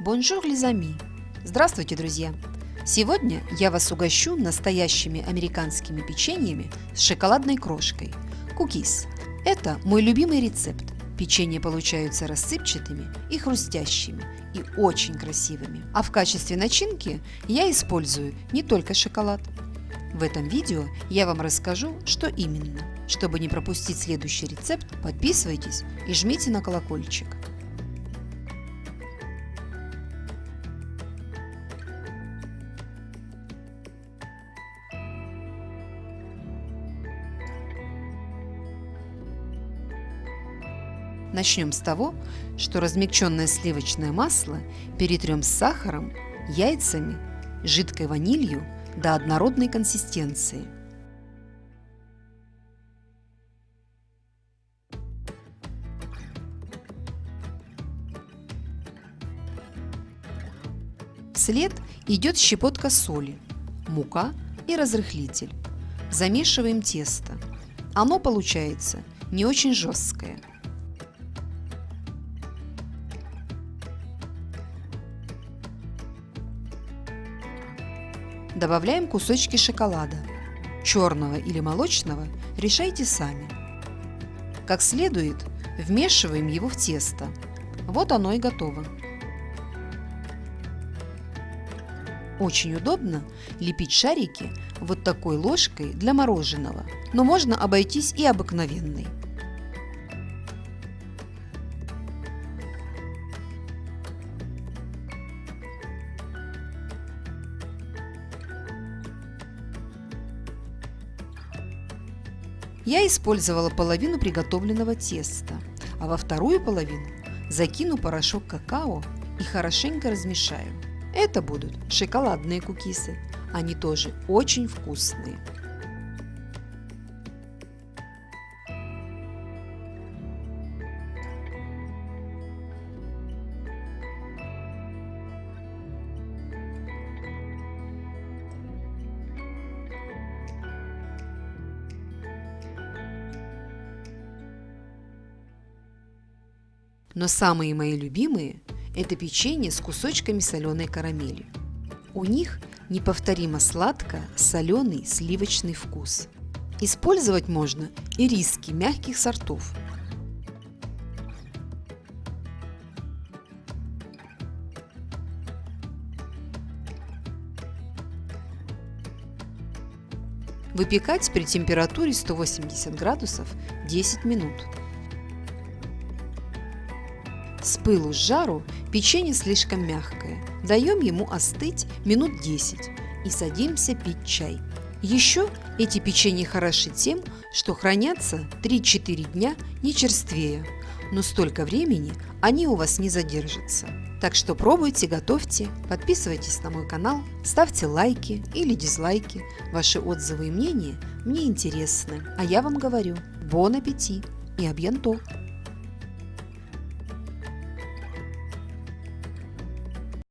Bonjour, les amis! Здравствуйте, друзья! Сегодня я вас угощу настоящими американскими печеньями с шоколадной крошкой – cookies. Это мой любимый рецепт. Печенья получаются рассыпчатыми и хрустящими, и очень красивыми. А в качестве начинки я использую не только шоколад. В этом видео я вам расскажу, что именно. Чтобы не пропустить следующий рецепт, подписывайтесь и жмите на колокольчик. Начнем с того, что размягченное сливочное масло перетрем с сахаром, яйцами, жидкой ванилью до однородной консистенции. Вслед идет щепотка соли, мука и разрыхлитель. Замешиваем тесто. Оно получается не очень жесткое. Добавляем кусочки шоколада. Черного или молочного решайте сами. Как следует, вмешиваем его в тесто. Вот оно и готово. Очень удобно лепить шарики вот такой ложкой для мороженого, но можно обойтись и обыкновенной. Я использовала половину приготовленного теста, а во вторую половину закину порошок какао и хорошенько размешаю. Это будут шоколадные кукисы, они тоже очень вкусные. Но самые мои любимые – это печенье с кусочками соленой карамели. У них неповторимо сладко-соленый сливочный вкус. Использовать можно и риски мягких сортов. Выпекать при температуре 180 градусов 10 минут. С пылу с жару печенье слишком мягкое. Даем ему остыть минут 10 и садимся пить чай. Еще эти печенья хороши тем, что хранятся 3-4 дня не черствея, но столько времени они у вас не задержатся. Так что пробуйте, готовьте, подписывайтесь на мой канал, ставьте лайки или дизлайки. Ваши отзывы и мнения мне интересны. А я вам говорю, бон аппетит и абьянто!